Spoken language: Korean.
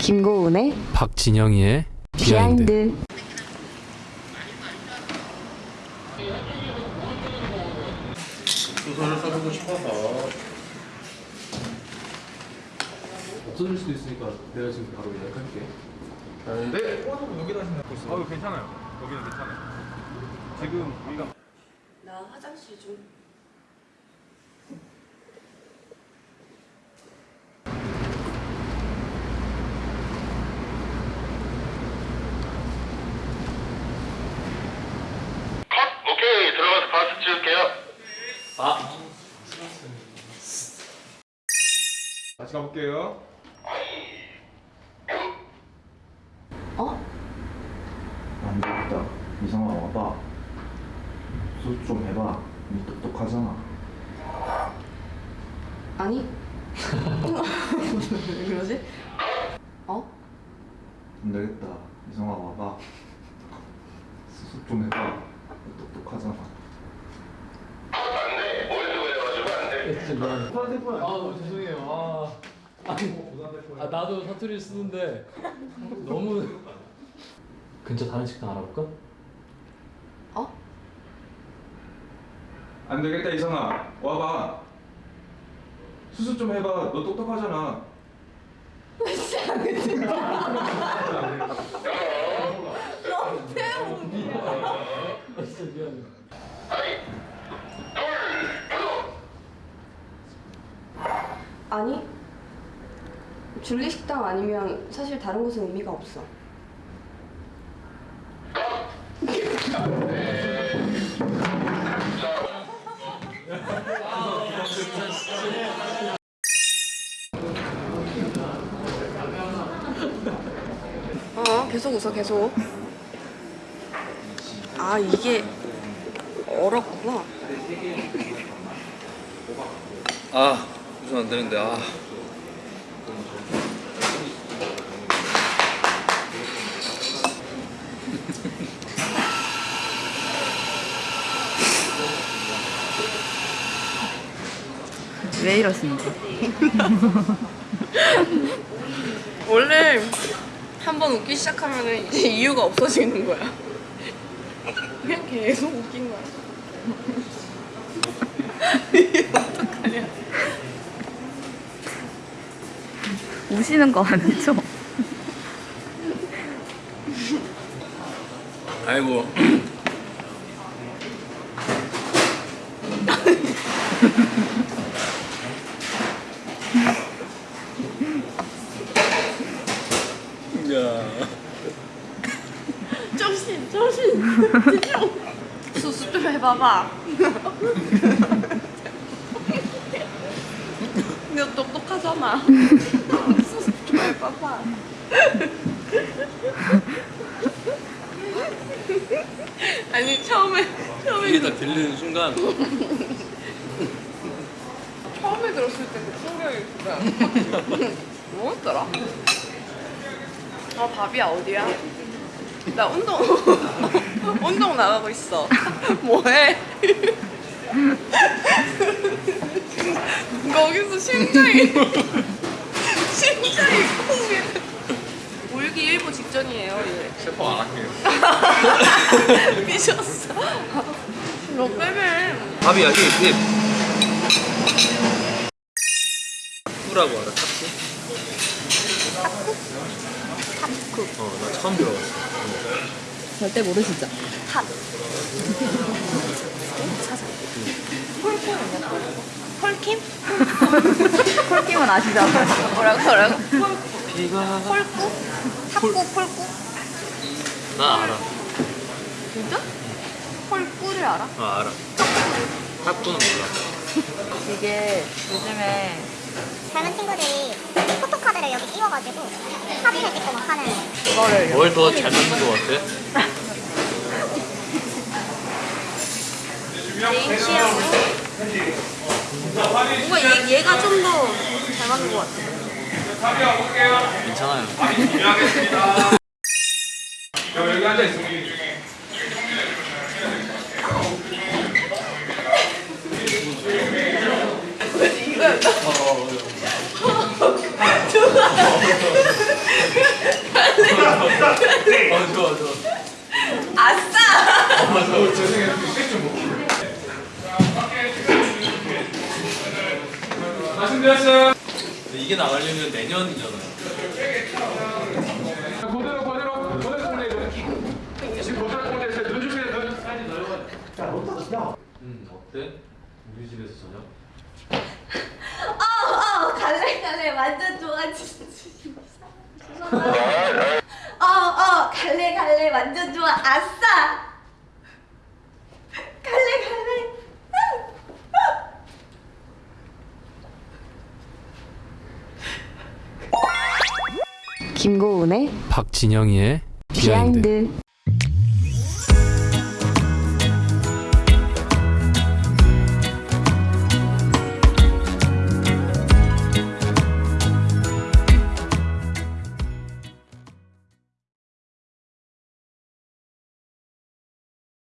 김고은의 박진영이의 비하인드. 비하인드. 소설을 써보고 싶어서 없어질 수도 있으니까 내가 지금 바로 예약할게. 네. 여기다 생각하고 있어요. 어, 괜찮아요. 여기는 괜찮아요. 지금 우리가 나 화장실 좀. 오케이 들어가서 바스 찍을게요. 다시 가볼게요. 어? 안 되겠다. 이성아 와봐. 수습 좀 해봐. 니 똑똑하잖아. 아니. 왜 그러지? 어? 안 되겠다. 이성아 와봐. 수습 좀 해봐. 니 똑똑하잖아. 진짜 미안해. 아 너무 죄송해요. 아, 아니, 아 나도 사투리 쓰는데 너무 근처 다른 식당 알아볼까? 어? 안 되겠다 이성아. 와봐. 수습 좀 해봐. 너 똑똑하잖아. 아, 진짜 미안해. 아니. 줄리 식당 아니면 사실 다른 곳은 의미가 없어. 어, 계속 웃어, 계속. 아, 이게 얼었구나. 아 웃으면 안 되는데 아 왜 이러십니까? 원래 한 번 웃기 시작하면 이제 이유가 없어지는 거야. 그냥 계속 웃긴 거야. 우시는 거 아니죠? 아이고 야 정신, 정신. 집중. 수습 좀 해봐봐. 너 똑똑하잖아. 해봐봐. 아니 처음에 처음에 이게 딱 들리는 순간 처음에 들었을 때그 충격이 진짜 뭐였더라? 아 밥이야 어디야? 나 운동 운동 나가고 있어 뭐해? 거기서 심장이 울기 일보 직전이에요 이래 셰프 안 할게요. 삐졌어 너 빼빼 밥이야 힙힙 푸라고 알아 탑쿠? 탑쿠? 어나 처음 들어봤어 절대 모르시죠? 헐킴? 콜킴 은 아시죠? 뭐라고 뭐라고? 비가 헐꾸? 탁구 헐꾸? 나 알아 진짜? 헐꾸를 알아? 아 알아 탑쿠는 몰라 이게 요즘에 젊은 친구들이 포토카드를 여기 끼워가지고 사진을 찍고 막 하는 그거를 뭘 더 잘 만든 것 같아? 개인 취향으로? 뭔가 얘, 얘가 좀 더 잘 맞는 것 같아. 괜찮아요. 여기 앉아 있으면 말씀드렸어요. 이게 나가려면 내년이잖아요. 그대로 그대로 그대로 공대로. 지금 그대로 공대에서 눈 주세요 눈. 음 어때? 우리 집에서 저녁? 어, 갈래 갈래 완전 좋아 진짜 어, 어, 갈래 갈래 완전 좋아 아싸 갈래 갈래 김고은의 박진영이의 비하인드.